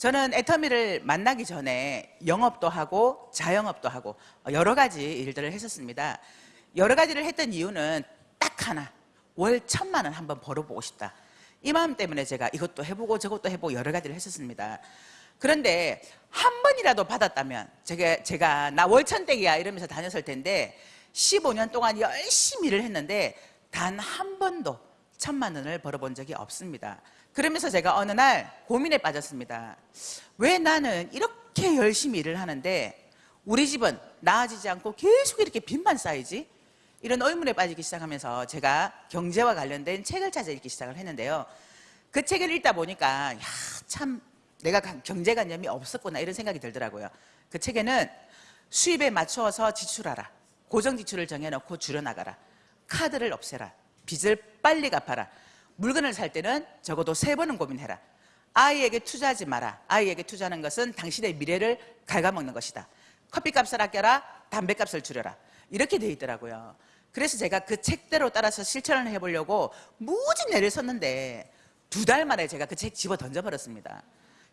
저는 애터미를 만나기 전에 영업도 하고 자영업도 하고 여러 가지 일들을 했었습니다. 여러 가지를 했던 이유는 딱 하나. 월 천만 원 한번 벌어보고 싶다. 이 마음 때문에 제가 이것도 해보고 저것도 해보고 여러 가지를 했었습니다. 그런데 한 번이라도 받았다면 제가, 제가 나 월천댁이야 이러면서 다녔을 텐데 15년 동안 열심히 일을 했는데 단 한 번도 천만 원을 벌어본 적이 없습니다. 그러면서 제가 어느 날 고민에 빠졌습니다. 왜 나는 이렇게 열심히 일을 하는데 우리 집은 나아지지 않고 계속 이렇게 빚만 쌓이지? 이런 의문에 빠지기 시작하면서 제가 경제와 관련된 책을 찾아 읽기 시작을 했는데요. 그 책을 읽다 보니까 야, 참 내가 경제관념이 없었구나 이런 생각이 들더라고요. 그 책에는 수입에 맞추어서 지출하라. 고정 지출을 정해놓고 줄여나가라. 카드를 없애라. 빚을 빨리 갚아라. 물건을 살 때는 적어도 세 번은 고민해라. 아이에게 투자하지 마라. 아이에게 투자하는 것은 당신의 미래를 갉아먹는 것이다. 커피값을 아껴라. 담배값을 줄여라. 이렇게 돼 있더라고요. 그래서 제가 그 책대로 따라서 실천을 해보려고 무지 내를 섰는데 두 달 만에 제가 그 책 집어 던져버렸습니다.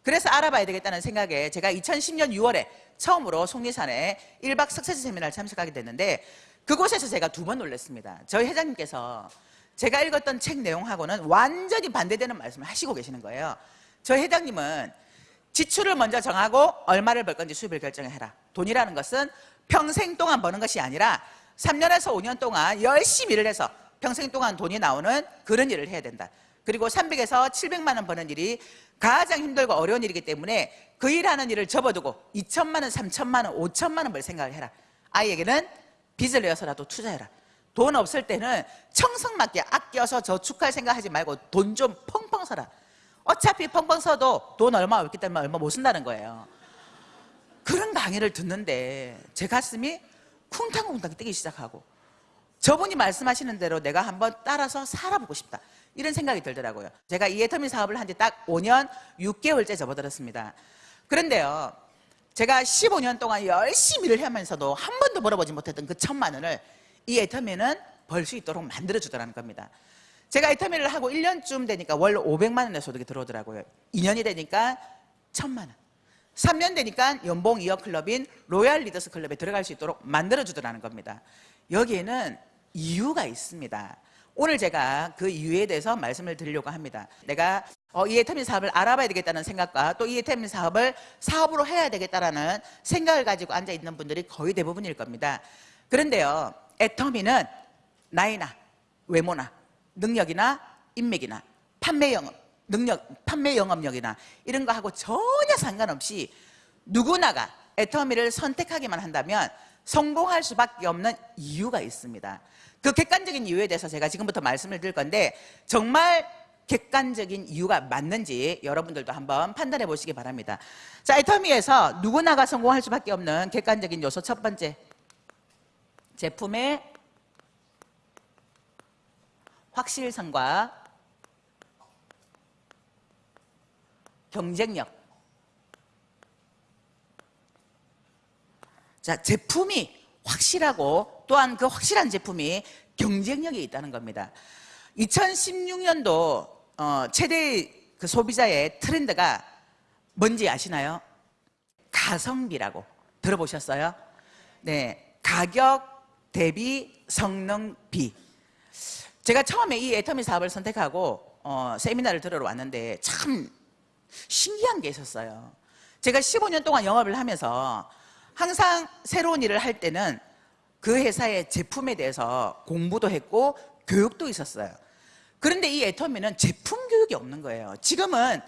그래서 알아봐야 되겠다는 생각에 제가 2010년 6월에 처음으로 속리산에 1박 석세스 세미나를 참석하게 됐는데 그곳에서 제가 두 번 놀랐습니다. 저희 회장님께서 제가 읽었던 책 내용하고는 완전히 반대되는 말씀을 하시고 계시는 거예요. 저희 회장님은 지출을 먼저 정하고 얼마를 벌 건지 수입을 결정해라. 돈이라는 것은 평생 동안 버는 것이 아니라 3년에서 5년 동안 열심히 일을 해서 평생 동안 돈이 나오는 그런 일을 해야 된다. 그리고 300에서 700만 원 버는 일이 가장 힘들고 어려운 일이기 때문에 그 일하는 일을 접어두고 2천만 원, 3천만 원, 5천만 원 벌 생각을 해라. 아이에게는 빚을 내어서라도 투자해라. 돈 없을 때는 청성맞게 아껴서 저축할 생각하지 말고 돈 좀 펑펑 써라. 어차피 펑펑 써도 돈 얼마 없기 때문에 얼마 못 쓴다는 거예요. 그런 강의를 듣는데 제 가슴이 쿵탕쿵탕 뛰기 시작하고 저분이 말씀하시는 대로 내가 한번 따라서 살아보고 싶다 이런 생각이 들더라고요 제가 이 애터미 사업을 한 지 딱 5년 6개월째 접어들었습니다 그런데요 제가 15년 동안 열심히 일을 하면서도 한 번도 벌어보지 못했던 그 천만 원을 이 애터미는 벌 수 있도록 만들어주더라는 겁니다 제가 애터미를 하고 1년쯤 되니까 월 500만 원의 소득이 들어오더라고요 2년이 되니까 천만 원 3년 되니까 연봉 2억 클럽인 Royal Leaders Club에 들어갈 수 있도록 만들어주더라는 겁니다. 여기에는 이유가 있습니다. 오늘 제가 그 이유에 대해서 말씀을 드리려고 합니다. 내가 어, 이 애터미 사업을 알아봐야 되겠다는 생각과 또 이 애터미 사업을 사업으로 해야 되겠다는 생각을 가지고 앉아있는 분들이 거의 대부분일 겁니다. 그런데요. 애터미는 나이나 외모나 능력이나 인맥이나 판매 영업 능력, 판매 영업력이나 이런 거 하고 전혀 상관없이 누구나가 애터미를 선택하기만 한다면 성공할 수밖에 없는 이유가 있습니다. 그 객관적인 이유에 대해서 제가 지금부터 말씀을 드릴 건데 정말 객관적인 이유가 맞는지 여러분들도 한번 판단해 보시기 바랍니다. 자, 애터미에서 누구나가 성공할 수밖에 없는 객관적인 요소 첫 번째 제품의 확실성과 경쟁력. 자, 제품이 확실하고 또한 그 확실한 제품이 경쟁력이 있다는 겁니다. 2016년도 어, 최대 그 소비자의 트렌드가 뭔지 아시나요? 가성비라고 들어보셨어요? 네, 가격 대비 성능 비. 제가 처음에 이 애터미 사업을 선택하고 어, 세미나를 들으러 왔는데 참 신기한 게 있었어요. 제가 15년 동안 영업을 하면서 항상 새로운 일을 할 때는 그 회사의 제품에 대해서 공부도 했고 교육도 있었어요. 그런데 이 애터미는 제품 교육이 없는 거예요. 지금은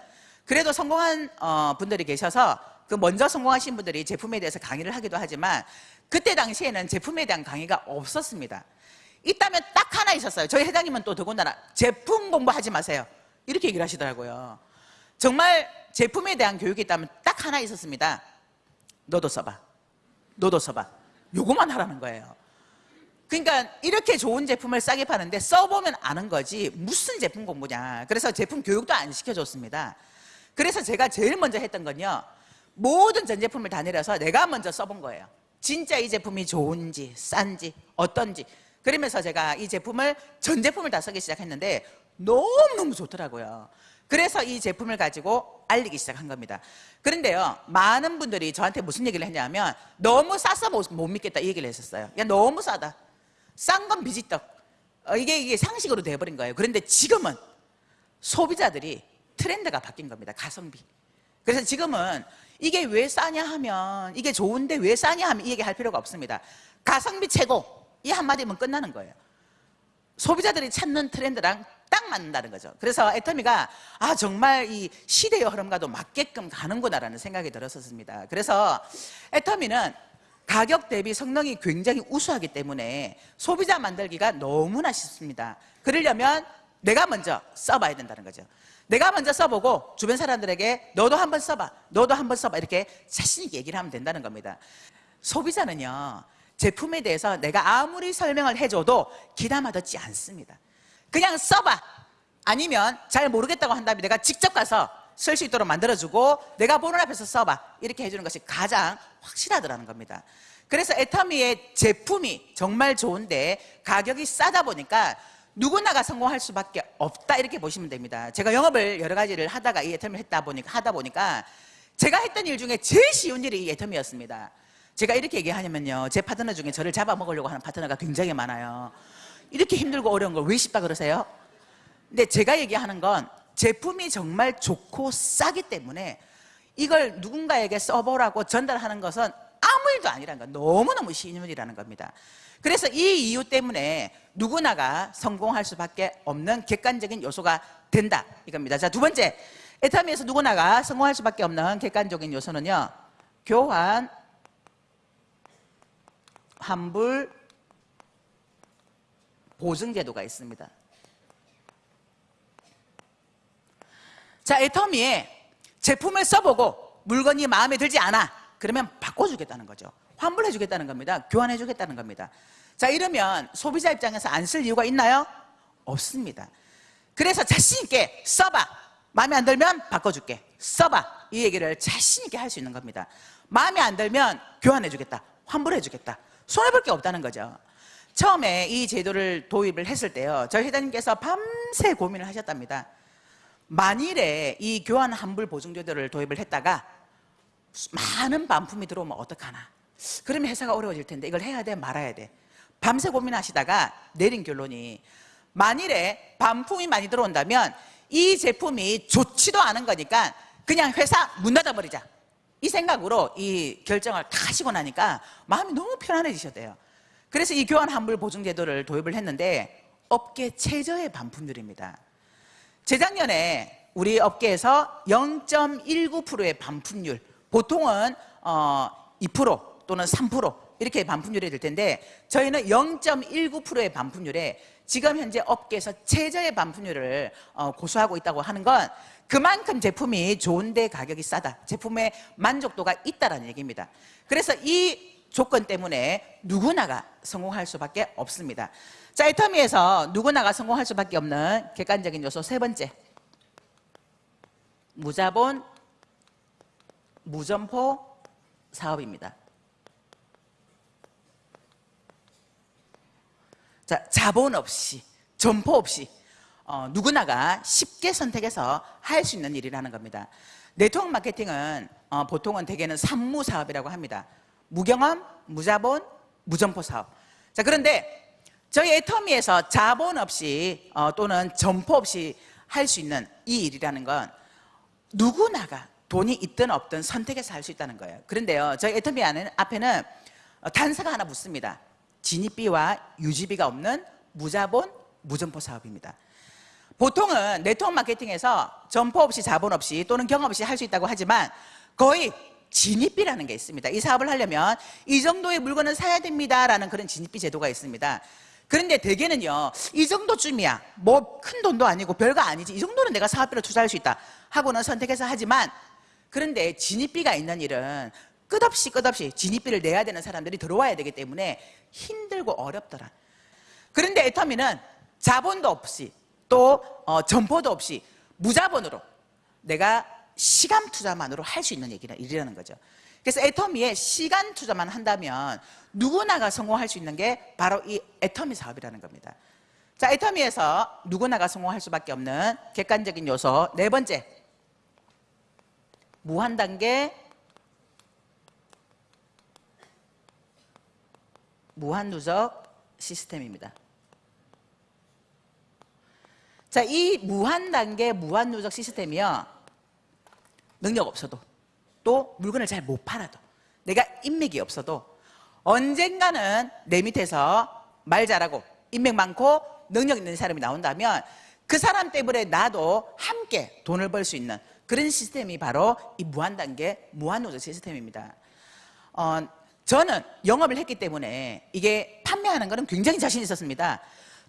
그래도 성공한 어, 분들이 계셔서 그 먼저 성공하신 분들이 제품에 대해서 강의를 하기도 하지만 그때 당시에는 제품에 대한 강의가 없었습니다. 있다면 딱 하나 있었어요. 저희 회장님은 또 더군다나 제품 공부하지 마세요. 이렇게 얘기를 하시더라고요. 정말 제품에 대한 교육이 있다면 딱 하나 있었습니다. 너도 써봐. 너도 써봐. 요거만 하라는 거예요. 그러니까 이렇게 좋은 제품을 싸게 파는데 써보면 아는 거지 무슨 제품 공부냐. 그래서 제품 교육도 안 시켜줬습니다. 그래서 제가 제일 먼저 했던 건요. 모든 전 제품을 다 내려서 내가 먼저 써본 거예요. 진짜 이 제품이 좋은지 싼지 어떤지 그러면서 제가 이 제품을 전 제품을 다 쓰기 시작했는데 너무너무 좋더라고요. 그래서 이 제품을 가지고 알리기 시작한 겁니다. 그런데요, 많은 분들이 저한테 무슨 얘기를 했냐면 너무 싸서 못, 못 믿겠다 이 얘기를 했었어요. 야 너무 싸다. 싼 건 비지떡. 어, 이게 이게 상식으로 돼버린 거예요. 그런데 지금은 소비자들이 트렌드가 바뀐 겁니다. 가성비. 그래서 지금은 이게 왜 싸냐 하면 이게 좋은데 왜 싸냐 하면 이 얘기 할 필요가 없습니다. 가성비 최고 이 한마디면 끝나는 거예요. 소비자들이 찾는 트렌드랑 딱 맞는다는 거죠. 그래서 애터미가 아 정말 이 시대의 흐름과도 맞게끔 가는구나라는 생각이 들었었습니다. 그래서 애터미는 가격 대비 성능이 굉장히 우수하기 때문에 소비자 만들기가 너무나 쉽습니다. 그러려면 내가 먼저 써봐야 된다는 거죠. 내가 먼저 써보고 주변 사람들에게 너도 한번 써봐, 너도 한번 써봐 이렇게 자신 있게 얘기를 하면 된다는 겁니다. 소비자는요 제품에 대해서 내가 아무리 설명을 해줘도 기다마 듣지 않습니다. 그냥 써봐. 아니면 잘 모르겠다고 한다면 내가 직접 가서 쓸 수 있도록 만들어주고 내가 보는 앞에서 써봐. 이렇게 해주는 것이 가장 확실하더라는 겁니다. 그래서 애터미의 제품이 정말 좋은데 가격이 싸다 보니까 누구나가 성공할 수밖에 없다 이렇게 보시면 됩니다. 제가 영업을 여러 가지를 하다가 이 애터미를 했다 보니까 하다 보니까 제가 했던 일 중에 제일 쉬운 일이 이 애터미였습니다. 제가 이렇게 얘기하냐면요. 제 파트너 중에 저를 잡아먹으려고 하는 파트너가 굉장히 많아요. 이렇게 힘들고 어려운 걸 왜 쉽다 그러세요? 근데 제가 얘기하는 건 제품이 정말 좋고 싸기 때문에 이걸 누군가에게 써보라고 전달하는 것은 아무 일도 아니라는 건 너무너무 쉬운 일이라는 겁니다. 그래서 이 이유 때문에 누구나가 성공할 수밖에 없는 객관적인 요소가 된다 이겁니다. 자, 두 번째. 에타미에서 누구나가 성공할 수밖에 없는 객관적인 요소는요. 교환, 환불, 보증 제도가 있습니다. 자, 애터미에 제품을 써보고 물건이 마음에 들지 않아. 그러면 바꿔주겠다는 거죠. 환불해 주겠다는 겁니다. 교환해 주겠다는 겁니다. 자, 이러면 소비자 입장에서 안 쓸 이유가 있나요? 없습니다. 그래서 자신 있게 써봐. 마음에 안 들면 바꿔줄게. 써봐. 이 얘기를 자신 있게 할 수 있는 겁니다. 마음에 안 들면 교환해 주겠다. 환불해 주겠다. 손해볼 게 없다는 거죠. 처음에 이 제도를 도입을 했을 때요. 저희 회장님께서 밤새 고민을 하셨답니다. 만일에 이 교환 환불 보증 제도를 도입을 했다가 많은 반품이 들어오면 어떡하나. 그러면 회사가 어려워질 텐데 이걸 해야 돼 말아야 돼. 밤새 고민하시다가 내린 결론이 만일에 반품이 많이 들어온다면 이 제품이 좋지도 않은 거니까 그냥 회사 문 닫아버리자. 이 생각으로 이 결정을 다 하시고 나니까 마음이 너무 편안해지셨대요. 그래서 이 교환 환불 보증 제도를 도입을 했는데 업계 최저의 반품률입니다. 재작년에 우리 업계에서 0.19%의 반품률, 보통은 어, 2% 또는 3% 이렇게 반품률이 될 텐데 저희는 0.19%의 반품률에 지금 현재 업계에서 최저의 반품률을 어, 고수하고 있다고 하는 건 그만큼 제품이 좋은데 가격이 싸다. 제품의 만족도가 있다라는 얘기입니다. 그래서 이 조건 때문에 누구나가 성공할 수밖에 없습니다. 자, 애터미에서 누구나가 성공할 수밖에 없는 객관적인 요소 세 번째. 무자본, 무점포 사업입니다. 자, 자본 없이, 점포 없이 어, 누구나가 쉽게 선택해서 할 수 있는 일이라는 겁니다. 네트워크 마케팅은 어, 보통은 대개는 산무 사업이라고 합니다. 무경험, 무자본, 무점포 사업. 자, 그런데 저희 애터미에서 자본 없이 어, 또는 점포 없이 할 수 있는 이 일이라는 건 누구나가 돈이 있든 없든 선택해서 할 수 있다는 거예요. 그런데요, 저희 애터미 안에는, 앞에는 어, 단서가 하나 붙습니다. 진입비와 유지비가 없는 무자본, 무점포 사업입니다. 보통은 네트워크 마케팅에서 점포 없이 자본 없이 또는 경험 없이 할 수 있다고 하지만 거의 진입비라는 게 있습니다. 이 사업을 하려면 이 정도의 물건을 사야 됩니다 라는 그런 진입비 제도가 있습니다. 그런데 대개는요, 이 정도쯤이야. 뭐 큰 돈도 아니고 별거 아니지. 이 정도는 내가 사업비로 투자할 수 있다. 하고는 선택해서 하지만 그런데 진입비가 있는 일은 끝없이 끝없이 진입비를 내야 되는 사람들이 들어와야 되기 때문에 힘들고 어렵더라. 그런데 애터미는 자본도 없이 또 어, 점포도 없이 무자본으로 내가 시간 투자만으로 할 수 있는 얘기는 일이라는 거죠. 그래서 애터미에 시간 투자만 한다면 누구나가 성공할 수 있는 게 바로 이 애터미 사업이라는 겁니다. 자, 애터미에서 누구나가 성공할 수밖에 없는 객관적인 요소 네 번째 무한 단계 무한 누적 시스템입니다. 자, 이 무한 단계 무한 누적 시스템이요. 능력 없어도 또 물건을 잘 못 팔아도 내가 인맥이 없어도 언젠가는 내 밑에서 말 잘하고 인맥 많고 능력 있는 사람이 나온다면 그 사람 때문에 나도 함께 돈을 벌 수 있는 그런 시스템이 바로 이 무한 단계 무한 누적 시스템입니다. 어, 저는 영업을 했기 때문에 이게 판매하는 거는 굉장히 자신 있었습니다.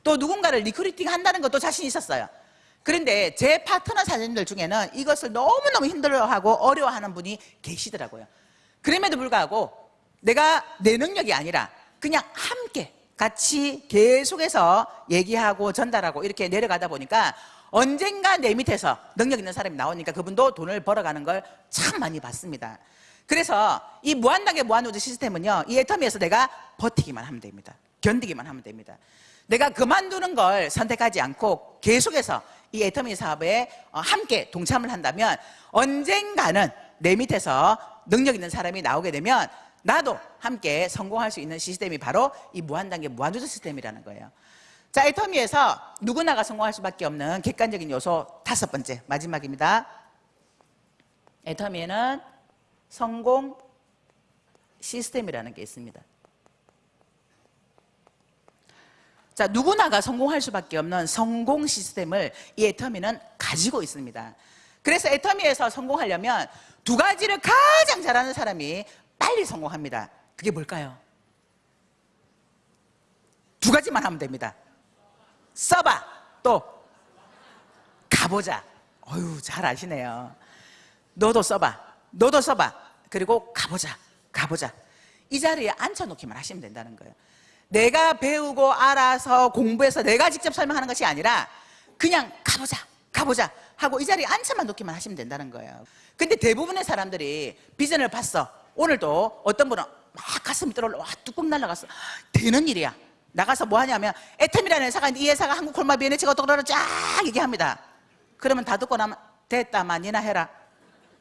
또 누군가를 recruiting 한다는 것도 자신 있었어요. 그런데 제 파트너 사장님들 중에는 이것을 너무너무 힘들어하고 어려워하는 분이 계시더라고요. 그럼에도 불구하고 내가 내 능력이 아니라 그냥 함께 같이 계속해서 얘기하고 전달하고 이렇게 내려가다 보니까 언젠가 내 밑에서 능력 있는 사람이 나오니까 그분도 돈을 벌어가는 걸 참 많이 봤습니다. 그래서 이 무한단계 무한노조 시스템은요, 이 애터미에서 내가 버티기만 하면 됩니다. 견디기만 하면 됩니다. 내가 그만두는 걸 선택하지 않고 계속해서 이 애터미 사업에 어, 함께 동참을 한다면 언젠가는 내 밑에서 능력 있는 사람이 나오게 되면 나도 함께 성공할 수 있는 시스템이 바로 이 무한단계 무한조조 시스템이라는 거예요. 자, 애터미에서 누구나가 성공할 수밖에 없는 객관적인 요소 다섯 번째 마지막입니다. 애터미에는 성공 시스템이라는 게 있습니다. 자, 누구나가 성공할 수밖에 없는 성공 시스템을 이 애터미는 가지고 있습니다. 그래서 애터미에서 성공하려면 두 가지를 가장 잘하는 사람이 빨리 성공합니다. 그게 뭘까요? 두 가지만 하면 됩니다. 써봐. 또 가보자. 어유 잘 아시네요. 너도 써봐. 너도 써봐. 그리고 가보자. 가보자. 이 자리에 앉혀놓기만 하시면 된다는 거예요. 내가 배우고 알아서 공부해서 내가 직접 설명하는 것이 아니라 그냥 가보자. 가보자. 하고 이 자리에 앉혀만 놓기만 하시면 된다는 거예요. 근데 대부분의 사람들이 비전을 봤어. 오늘도 어떤 분은 막 가슴이 떨어 와 뚜껑 날라갔어. 되는 일이야. 나가서 뭐 하냐면 애템이라는 회사가 있는데 이 회사가 한국 콜마 비엔에치가 어떡하라 쫙 얘기합니다. 그러면 다 듣고 나면 됐다 만이나 해라.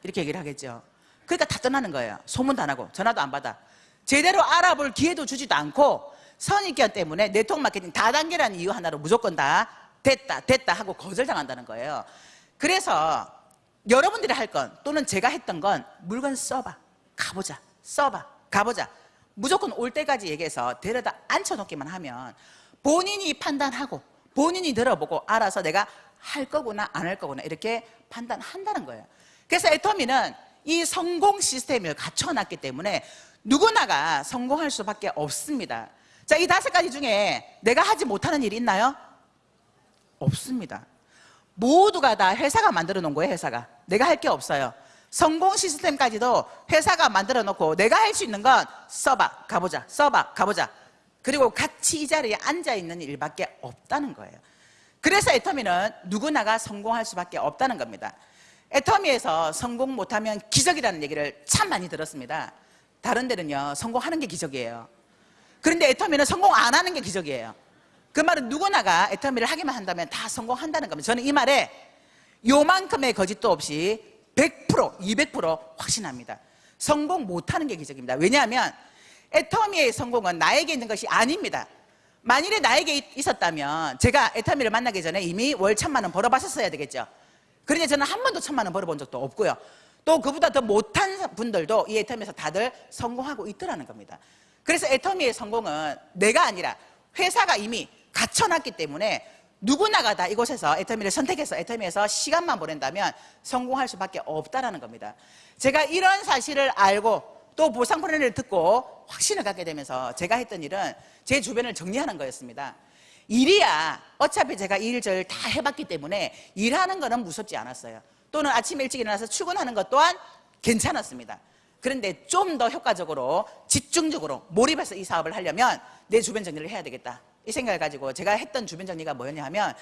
이렇게 얘기를 하겠죠. 그러니까 다 떠나는 거예요. 소문도 안 하고 전화도 안 받아. 제대로 알아볼 기회도 주지도 않고 선입견 때문에 네트워크 마케팅 다단계라는 이유 하나로 무조건 다 됐다 됐다 하고 거절당한다는 거예요. 그래서 여러분들이 할 건 또는 제가 했던 건 물건 써봐 가보자 써봐 가보자 무조건 올 때까지 얘기해서 데려다 앉혀놓기만 하면 본인이 판단하고 본인이 들어보고 알아서 내가 할 거구나 안 할 거구나 이렇게 판단한다는 거예요. 그래서 애터미는 이 성공 시스템을 갖춰놨기 때문에 누구나가 성공할 수밖에 없습니다. 자, 이 다섯 가지 중에 내가 하지 못하는 일이 있나요? 없습니다. 모두가 다 회사가 만들어 놓은 거예요, 회사가. 내가 할 게 없어요. 성공 시스템까지도 회사가 만들어 놓고 내가 할 수 있는 건 써봐, 가보자, 써봐, 가보자. 그리고 같이 이 자리에 앉아 있는 일밖에 없다는 거예요. 그래서 애터미는 누구나가 성공할 수밖에 없다는 겁니다. 애터미에서 성공 못하면 기적이라는 얘기를 참 많이 들었습니다. 다른 데는요, 성공하는 게 기적이에요. 그런데 애터미는 성공 안 하는 게 기적이에요. 그 말은 누구나가 애터미를 하기만 한다면 다 성공한다는 겁니다. 저는 이 말에 요만큼의 거짓도 없이 100%, 200% 확신합니다. 성공 못하는 게 기적입니다. 왜냐하면 애터미의 성공은 나에게 있는 것이 아닙니다. 만일에 나에게 있었다면 제가 애터미를 만나기 전에 이미 월 천만 원 벌어봤었어야 되겠죠. 그런데 저는 한 번도 천만 원 벌어본 적도 없고요. 또 그보다 더 못한 분들도 이 애터미에서 다들 성공하고 있더라는 겁니다. 그래서 애터미의 성공은 내가 아니라 회사가 이미 갖춰놨기 때문에 누구나가 다 이곳에서 애터미를 선택해서 애터미에서 시간만 보낸다면 성공할 수밖에 없다라는 겁니다. 제가 이런 사실을 알고 또 보상 프로그램을 듣고 확신을 갖게 되면서 제가 했던 일은 제 주변을 정리하는 거였습니다. 일이야 어차피 제가 일절 다 해봤기 때문에 일하는 거는 무섭지 않았어요. 또는 아침 일찍 일어나서 출근하는 것 또한 괜찮았습니다. 그런데 좀 더 효과적으로 집중적으로 몰입해서 이 사업을 하려면 내 주변 정리를 해야 되겠다. 이 생각을 가지고 제가 했던 주변 정리가 뭐였냐 하면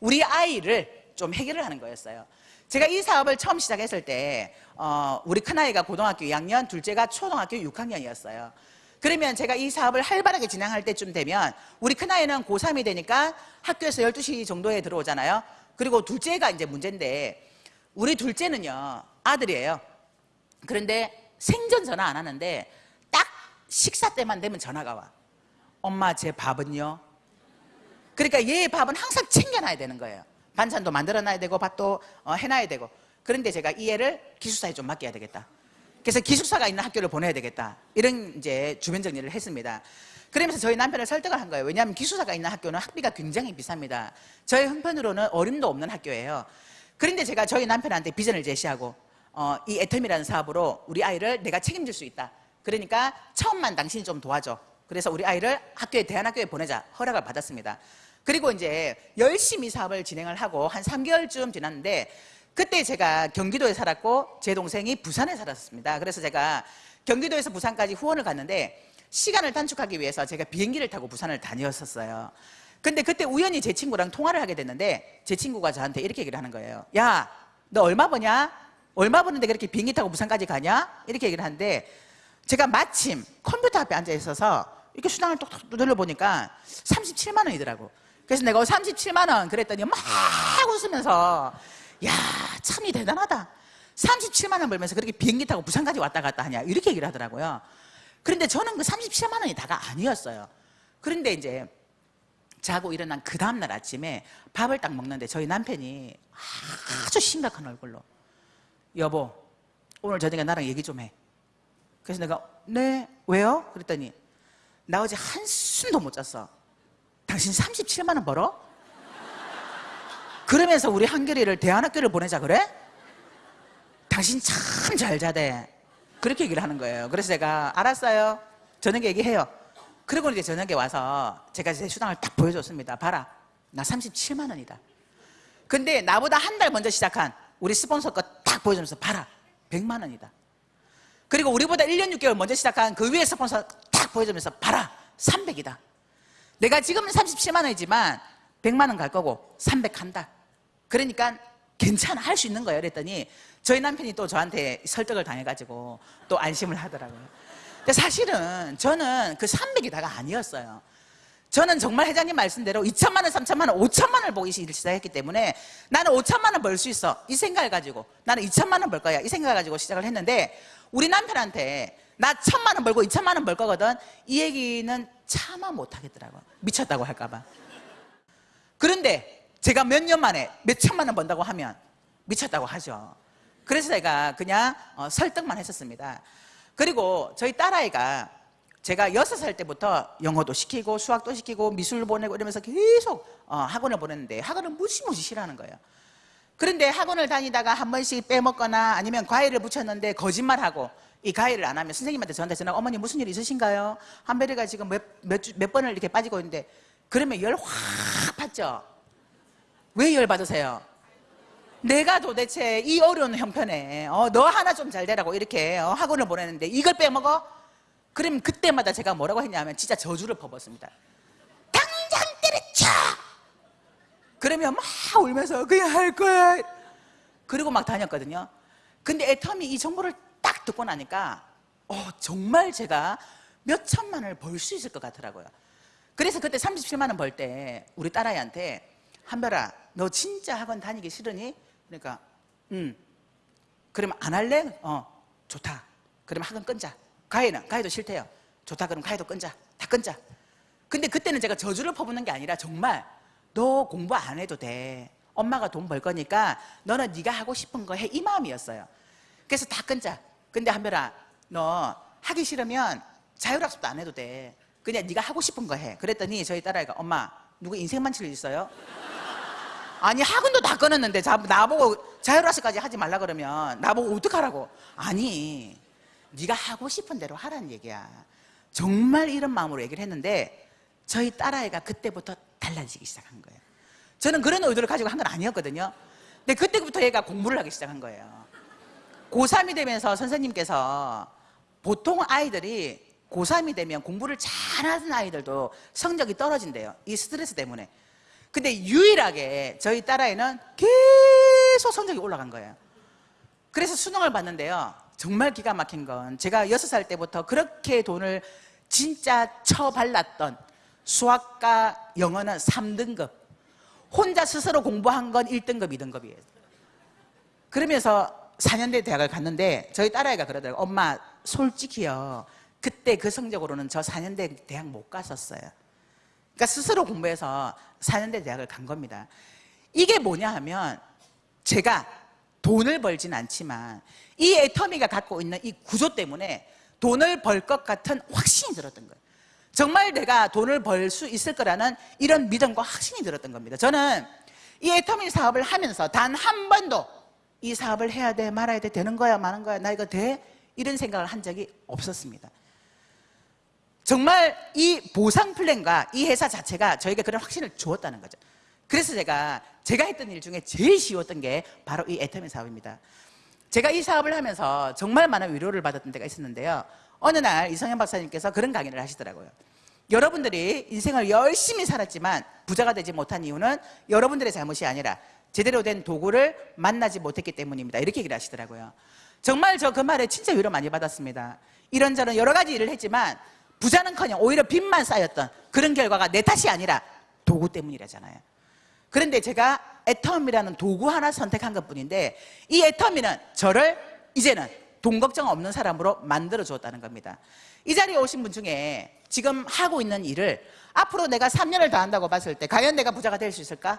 우리 아이를 좀 해결을 하는 거였어요. 제가 이 사업을 처음 시작했을 때 어, 우리 큰아이가 고등학교 2학년, 둘째가 초등학교 6학년이었어요. 그러면 제가 이 사업을 활발하게 진행할 때쯤 되면 우리 큰아이는 고3이 되니까 학교에서 12시 정도에 들어오잖아요. 그리고 둘째가 이제 문제인데 우리 둘째는요. 아들이에요. 그런데 생전 전화 안 하는데 딱 식사 때만 되면 전화가 와. 엄마 제 밥은요? 그러니까 얘 밥은 항상 챙겨놔야 되는 거예요. 반찬도 만들어놔야 되고 밥도 어, 해놔야 되고. 그런데 제가 이 애를 기숙사에 좀 맡겨야 되겠다. 그래서 기숙사가 있는 학교를 보내야 되겠다. 이런 이제 주변 정리를 했습니다. 그러면서 저희 남편을 설득을 한 거예요. 왜냐하면 기숙사가 있는 학교는 학비가 굉장히 비쌉니다. 저희 형편으로는 어림도 없는 학교예요. 그런데 제가 저희 남편한테 비전을 제시하고 어, 이 애텀이라는 사업으로 우리 아이를 내가 책임질 수 있다. 그러니까 처음만 당신이 좀 도와줘. 그래서 우리 아이를 학교에 대한학교에 보내자 허락을 받았습니다. 그리고 이제 열심히 사업을 진행을 하고 한 3개월쯤 지났는데 그때 제가 경기도에 살았고 제 동생이 부산에 살았습니다. 그래서 제가 경기도에서 부산까지 후원을 갔는데 시간을 단축하기 위해서 제가 비행기를 타고 부산을 다녔었어요. 근데 그때 우연히 제 친구랑 통화를 하게 됐는데 제 친구가 저한테 이렇게 얘기를 하는 거예요. 야, 너 얼마 버냐? 얼마 버는데 그렇게 비행기 타고 부산까지 가냐? 이렇게 얘기를 하는데 제가 마침 컴퓨터 앞에 앉아 있어서 이렇게 수당을 똑똑 두들려 보니까 37만 원이더라고. 그래서 내가 37만 원 그랬더니 막 웃으면서 야 참이 대단하다. 37만 원 벌면서 그렇게 비행기 타고 부산까지 왔다 갔다 하냐 이렇게 얘기를 하더라고요. 그런데 저는 그 37만 원이 다가 아니었어요. 그런데 이제 자고 일어난 그 다음날 아침에 밥을 딱 먹는데 저희 남편이 아주 심각한 얼굴로 여보 오늘 저녁에 나랑 얘기 좀 해. 그래서 내가 네 왜요? 그랬더니 나 어제 한숨도 못 잤어. 당신 37만 원 벌어? 그러면서 우리 한결이를 대안학교를 보내자 그래? 당신 참 잘 자대. 그렇게 얘기를 하는 거예요. 그래서 제가 알았어요. 저녁에 얘기해요. 그리고 이제 저녁에 와서 제가 제 수당을 딱 보여줬습니다. 봐라. 나 37만 원이다. 근데 나보다 한 달 먼저 시작한 우리 스폰서 거 딱 보여주면서 봐라. 100만 원이다. 그리고 우리보다 1년 6개월 먼저 시작한 그 위에 스폰서 딱 보여주면서 봐라. 300이다. 내가 지금은 37만 원이지만 100만 원 갈 거고 300 한다. 그러니까 괜찮아 할 수 있는 거예요. 그랬더니 저희 남편이 또 저한테 설득을 당해가지고 또 안심을 하더라고요. 근데 사실은 저는 그 300이 다가 아니었어요. 저는 정말 회장님 말씀대로 2천만 원, 3천만 원, 5천만 원을 보기 시작했기 때문에 나는 5천만 원 벌 수 있어. 이 생각을 가지고 나는 2천만 원 벌 거야. 이 생각을 가지고 시작을 했는데 우리 남편한테 나 천만 원 벌고 2천만 원 벌 거거든. 이 얘기는 차마 못 하겠더라고. 미쳤다고 할까봐. 그런데 제가 몇 년 만에 몇 천만 원 번다고 하면 미쳤다고 하죠. 그래서 제가 그냥 어, 설득만 했었습니다. 그리고 저희 딸아이가 제가 여섯 살 때부터 영어도 시키고 수학도 시키고 미술 보내고 이러면서 계속 어, 학원을 보냈는데 학원을 무지무지 싫어하는 거예요. 그런데 학원을 다니다가 한 번씩 빼먹거나 아니면 과외를 붙였는데 거짓말하고 이 과외를 안 하면 선생님한테 저한테 전화 어머니 무슨 일 있으신가요? 한별이가 지금 몇, 몇, 주- 몇 번을 이렇게 빠지고 있는데 그러면 열 확 받죠? 왜 열 받으세요? 내가 도대체 이 어려운 형편에 어, 너 하나 좀 잘 되라고 이렇게 어, 학원을 보내는데 이걸 빼먹어? 그럼 그때마다 제가 뭐라고 했냐면 진짜 저주를 퍼붓습니다. 당장 때려쳐! 그러면 막 울면서 그냥 할 거야. 그리고 막 다녔거든요. 근데 애텀이 이 정보를 딱 듣고 나니까 어, 정말 제가 몇 천만 원을 벌 수 있을 것 같더라고요. 그래서 그때 37만 원 벌 때 우리 딸아이한테 한별아 너 진짜 학원 다니기 싫으니? 그러니까 응. 그러면 안 할래? 어 좋다. 그러면 학원 끊자. 가해는 가해도 싫대요. 좋다 그럼 가해도 끊자. 다 끊자. 근데 그때는 제가 저주를 퍼붓는 게 아니라 정말 너 공부 안 해도 돼. 엄마가 돈 벌 거니까 너는 네가 하고 싶은 거 해. 이 마음이었어요. 그래서 다 끊자. 근데 한별아 너 하기 싫으면 자율학습도 안 해도 돼. 그냥 네가 하고 싶은 거 해. 그랬더니 저희 딸아이가 엄마 누구 인생 만칠 일 있어요? 아니 학원도 다 끊었는데 자- 나보고 자율학습까지 하지 말라 그러면 나보고 어떡하라고? 아니 네가 하고 싶은 대로 하라는 얘기야. 정말 이런 마음으로 얘기를 했는데 저희 딸아이가 그때부터 달라지기 시작한 거예요. 저는 그런 의도를 가지고 한 건 아니었거든요. 근데 그때부터 얘가 공부를 하기 시작한 거예요. 고3이 되면서 선생님께서 보통 아이들이 고3이 되면 공부를 잘하는 아이들도 성적이 떨어진대요. 이 스트레스 때문에 근데 유일하게 저희 딸아이는 계속 성적이 올라간 거예요. 그래서 수능을 봤는데요. 정말 기가 막힌 건 제가 여섯 살 때부터 그렇게 돈을 진짜 처발랐던 수학과 영어는 3등급 혼자 스스로 공부한 건 1등급, 2등급이에요 그러면서 4년대 대학을 갔는데 저희 딸아이가 그러더라고요 엄마 솔직히요 그때 그 성적으로는 저 4년대 대학 못 갔었어요 그러니까 스스로 공부해서 4년대 대학을 간 겁니다. 이게 뭐냐 하면 제가 돈을 벌진 않지만 이 애터미가 갖고 있는 이 구조 때문에 돈을 벌 것 같은 확신이 들었던 거예요. 정말 내가 돈을 벌 수 있을 거라는 이런 믿음과 확신이 들었던 겁니다. 저는 이 애터미 사업을 하면서 단 한 번도 이 사업을 해야 돼 말아야 돼 되는 거야 마는 거야 나 이거 돼? 이런 생각을 한 적이 없었습니다 정말 이 보상 플랜과 이 회사 자체가 저에게 그런 확신을 주었다는 거죠. 그래서 제가 제가 했던 일 중에 제일 쉬웠던 게 바로 이 애터미 사업입니다. 제가 이 사업을 하면서 정말 많은 위로를 받았던 때가 있었는데요. 어느 날 이성현 박사님께서 그런 강의를 하시더라고요. 여러분들이 인생을 열심히 살았지만 부자가 되지 못한 이유는 여러분들의 잘못이 아니라 제대로 된 도구를 만나지 못했기 때문입니다. 이렇게 얘기를 하시더라고요. 정말 저 그 말에 진짜 위로 많이 받았습니다. 이런저런 여러 가지 일을 했지만 부자는커녕 오히려 빚만 쌓였던 그런 결과가 내 탓이 아니라 도구 때문이라잖아요. 그런데 제가 애터미라는 도구 하나 선택한 것 뿐인데 이 애터미는 저를 이제는 돈 걱정 없는 사람으로 만들어 주었다는 겁니다. 이 자리에 오신 분 중에 지금 하고 있는 일을 앞으로 내가 3년을 더 한다고 봤을 때 과연 내가 부자가 될 수 있을까?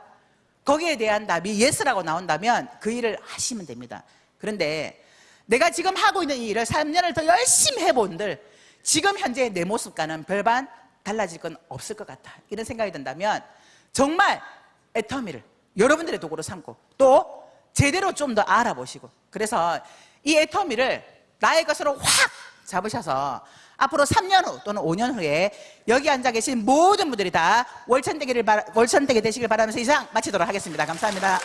거기에 대한 답이 예스라고 나온다면 그 일을 하시면 됩니다. 그런데 내가 지금 하고 있는 이 일을 3년을 더 열심히 해본들 지금 현재 내 모습과는 별반 달라질 건 없을 것 같아. 이런 생각이 든다면 정말 애터미를 여러분들의 도구로 삼고 또 제대로 좀 더 알아보시고 그래서 이 애터미를 나의 것으로 확 잡으셔서 앞으로 3년 후 또는 5년 후에 여기 앉아 계신 모든 분들이 다 월천대기를 바- 월천대기 되시길 바라면서 이상 마치도록 하겠습니다. 감사합니다